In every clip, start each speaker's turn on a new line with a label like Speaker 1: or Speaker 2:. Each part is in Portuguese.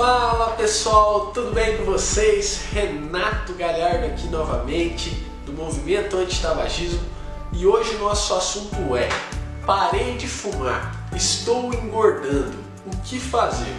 Speaker 1: Fala pessoal, tudo bem com vocês? Renato Galhardo aqui novamente do Movimento Antitabagismo e hoje nosso assunto é Parei de fumar, estou engordando, o que fazer?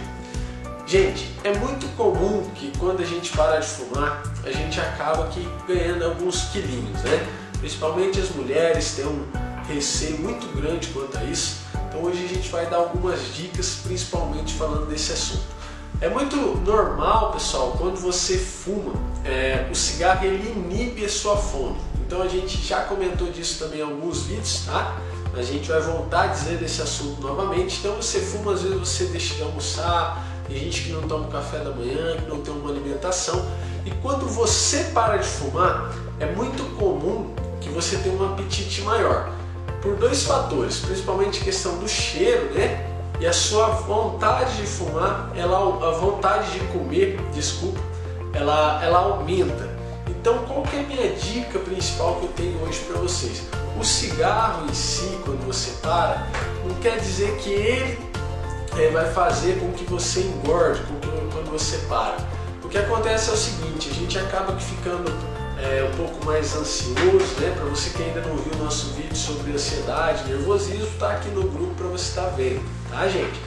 Speaker 1: Gente, é muito comum que quando a gente para de fumar, a gente acaba aqui ganhando alguns quilinhos, né? Principalmente as mulheres têm um receio muito grande quanto a isso. Então hoje a gente vai dar algumas dicas, principalmente falando desse assunto. É muito normal, pessoal, quando você fuma, é, o cigarro ele inibe a sua fome. Então a gente já comentou disso também em alguns vídeos, tá? A gente vai voltar a dizer desse assunto novamente. Então você fuma, às vezes você deixa de almoçar, tem gente que não toma café da manhã, que não tem uma alimentação. E quando você para de fumar, é muito comum que você tenha um apetite maior. Por dois fatores, principalmente questão do cheiro, né? E a sua vontade de fumar, ela, a vontade de comer, desculpa, ela, ela aumenta. Então qual que é a minha dica principal que eu tenho hoje para vocês? O cigarro em si, quando você para, não quer dizer que ele é, vai fazer com que você engorde com que, quando você para. O que acontece é o seguinte, a gente acaba ficando é, um pouco mais ansioso, né? Para você que ainda não viu o nosso vídeo sobre ansiedade, nervosismo, tá aqui no grupo para você estar tá vendo, tá gente?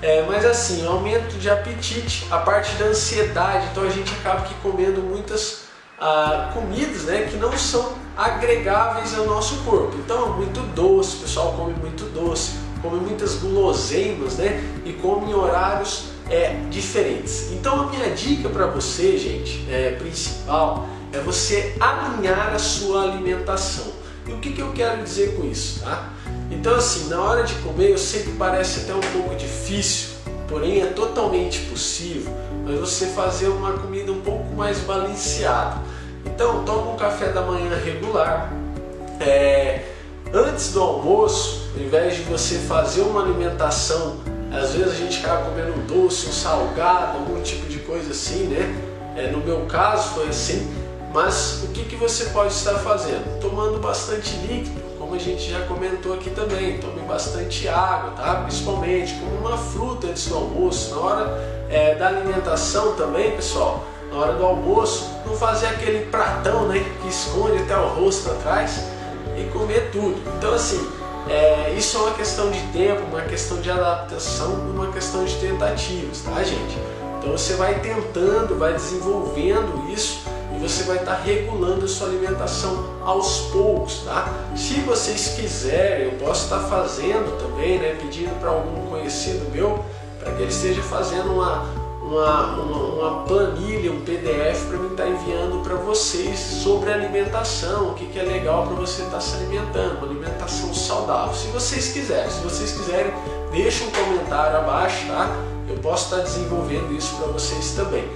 Speaker 1: É, mas assim, aumento de apetite, a parte da ansiedade, então a gente acaba aqui comendo muitas ah, comidas né, que não são agregáveis ao nosso corpo. Então, muito doce, o pessoal come muito doce, come muitas guloseimas né, e come em horários é, diferentes. Então, a minha dica para você, gente, é, principal, é você alinhar a sua alimentação. E o que, que eu quero dizer com isso? Tá? Então assim, na hora de comer eu sei que parece até um pouco difícil, porém é totalmente possível, mas você fazer uma comida um pouco mais balanceada. Então toma um café da manhã regular, é, antes do almoço, ao invés de você fazer uma alimentação, às vezes a gente acaba comendo um doce, um salgado, algum tipo de coisa assim, né? É, no meu caso foi assim, mas o que, que você pode estar fazendo? Tomando bastante líquido, como a gente já comentou aqui também, tome bastante água, tá? principalmente como uma fruta antes do almoço, na hora é, da alimentação também, pessoal, na hora do almoço, não fazer aquele pratão né, que esconde até o rosto atrás e comer tudo. Então assim, é, isso é uma questão de tempo, uma questão de adaptação, uma questão de tentativas, tá gente? Então você vai tentando, vai desenvolvendo isso e você vai estar regulando a sua alimentação aos poucos, tá? Se vocês quiserem, eu posso estar fazendo também, né, pedindo para algum conhecido meu, para que ele esteja fazendo uma, uma, uma, uma planilha, um PDF para mim estar enviando para vocês sobre alimentação, o que, que é legal para você estar se alimentando, uma alimentação saudável. Se vocês quiserem, se vocês quiserem, deixa um comentário abaixo, tá? Eu posso estar desenvolvendo isso para vocês também.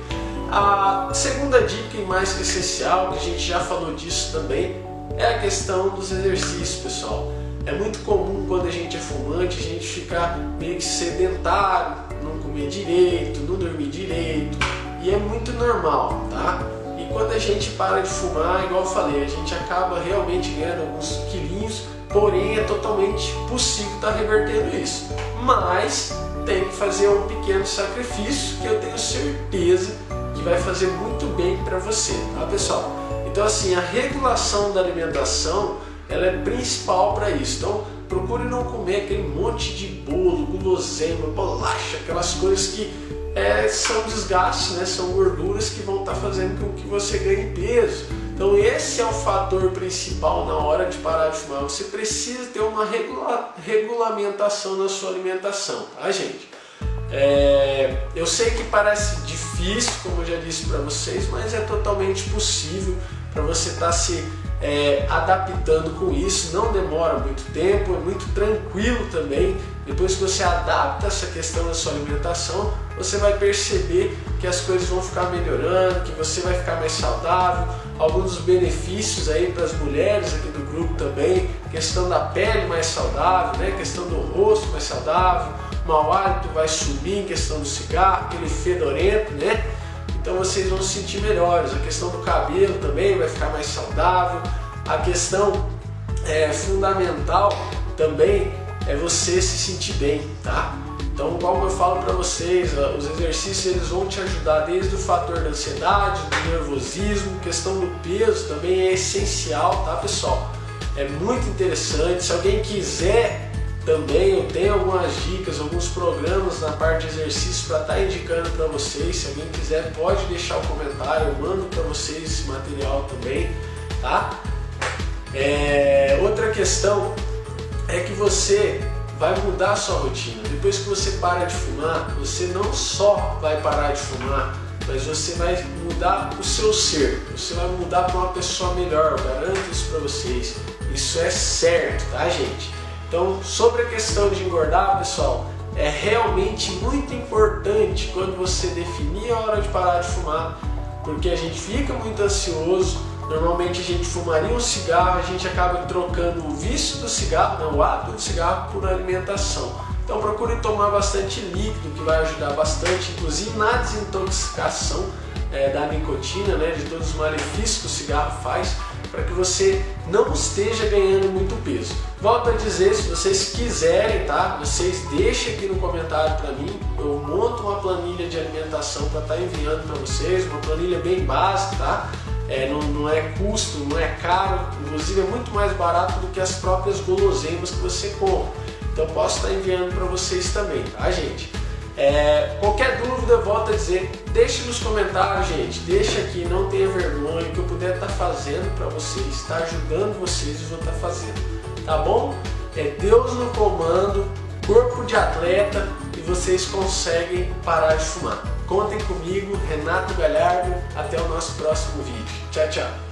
Speaker 1: A segunda dica e mais que essencial, que a gente já falou disso também, é a questão dos exercícios, pessoal. É muito comum quando a gente é fumante, a gente ficar meio que sedentário, não comer direito, não dormir direito, e é muito normal, tá? E quando a gente para de fumar, igual eu falei, a gente acaba realmente ganhando alguns quilinhos, porém é totalmente possível estar tá revertendo isso. Mas tem que fazer um pequeno sacrifício que eu tenho certeza que vai fazer muito bem para você, tá pessoal? Então assim, a regulação da alimentação, ela é principal para isso. Então procure não comer aquele monte de bolo, guloseima, bolacha, aquelas coisas que é, são desgastes, né? são gorduras que vão estar tá fazendo com que você ganhe peso. Então esse é o fator principal na hora de parar de fumar. Você precisa ter uma regula regulamentação na sua alimentação, tá gente? É, eu sei que parece difícil, como eu já disse para vocês, mas é totalmente possível para você estar tá se é, adaptando com isso. Não demora muito tempo, é muito tranquilo também. Depois que você adapta essa questão da sua alimentação, você vai perceber que as coisas vão ficar melhorando, que você vai ficar mais saudável. Alguns dos benefícios aí para as mulheres aqui do grupo também, questão da pele mais saudável, né? questão do rosto mais saudável, mau hálito vai sumir em questão do cigarro, aquele fedorento, né? Então vocês vão se sentir melhores. A questão do cabelo também vai ficar mais saudável. A questão é, fundamental também é você se sentir bem, tá? Então, como eu falo para vocês, os exercícios eles vão te ajudar desde o fator da ansiedade, do nervosismo, questão do peso também é essencial, tá pessoal? É muito interessante. Se alguém quiser também, eu tenho algumas dicas, alguns programas na parte de exercício para estar tá indicando para vocês. Se alguém quiser, pode deixar o comentário, eu mando para vocês esse material também, tá? É, outra questão é que você vai mudar a sua rotina. Depois que você para de fumar, você não só vai parar de fumar, mas você vai mudar o seu ser. Você vai mudar para uma pessoa melhor, eu garanto isso para vocês. Isso é certo, tá gente? Então, sobre a questão de engordar, pessoal, é realmente muito importante quando você definir a hora de parar de fumar, porque a gente fica muito ansioso, Normalmente a gente fumaria um cigarro, a gente acaba trocando o vício do cigarro, né, o hábito do cigarro, por alimentação. Então procure tomar bastante líquido, que vai ajudar bastante, inclusive na desintoxicação é, da nicotina, né, de todos os malefícios que o cigarro faz, para que você não esteja ganhando muito peso. Volto a dizer, se vocês quiserem, tá? Vocês deixem aqui no comentário para mim, eu monto uma planilha de alimentação para estar tá enviando para vocês, uma planilha bem básica, tá? é, não, não, é custo, não é caro, inclusive é muito mais barato do que as próprias guloseimas que você compra. Então posso estar enviando para vocês também, tá gente? É, qualquer dúvida, volto a dizer, deixe nos comentários, gente, deixa aqui, não tenha vergonha, o que eu puder estar fazendo para vocês, está ajudando vocês, eu vou estar fazendo, tá bom? É Deus no comando, corpo de atleta e vocês conseguem parar de fumar. Contem comigo, Renato Galhardo. Até o nosso próximo vídeo. Tchau, tchau.